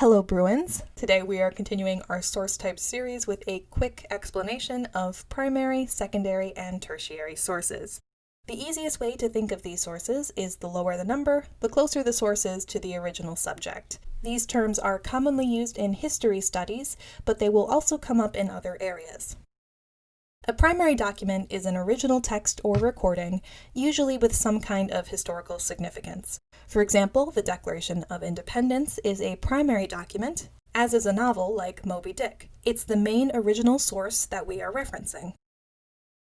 Hello Bruins! Today we are continuing our source type series with a quick explanation of primary, secondary, and tertiary sources. The easiest way to think of these sources is the lower the number, the closer the source is to the original subject. These terms are commonly used in history studies, but they will also come up in other areas. A primary document is an original text or recording, usually with some kind of historical significance. For example, the Declaration of Independence is a primary document, as is a novel like Moby Dick. It's the main original source that we are referencing.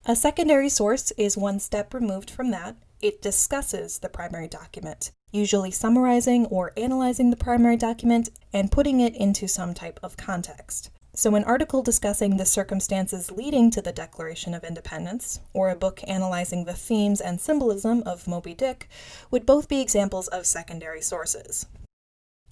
A secondary source is one step removed from that. It discusses the primary document, usually summarizing or analyzing the primary document and putting it into some type of context. So an article discussing the circumstances leading to the Declaration of Independence, or a book analyzing the themes and symbolism of Moby Dick, would both be examples of secondary sources.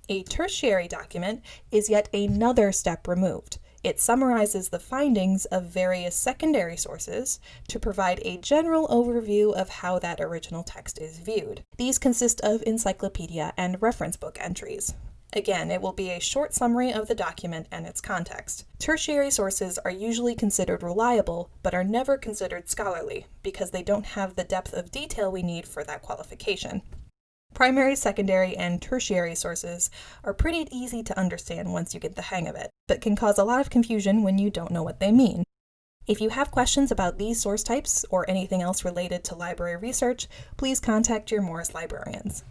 A tertiary document is yet another step removed. It summarizes the findings of various secondary sources to provide a general overview of how that original text is viewed. These consist of encyclopedia and reference book entries. Again, it will be a short summary of the document and its context. Tertiary sources are usually considered reliable, but are never considered scholarly, because they don't have the depth of detail we need for that qualification. Primary, secondary, and tertiary sources are pretty easy to understand once you get the hang of it, but can cause a lot of confusion when you don't know what they mean. If you have questions about these source types or anything else related to library research, please contact your Morris librarians.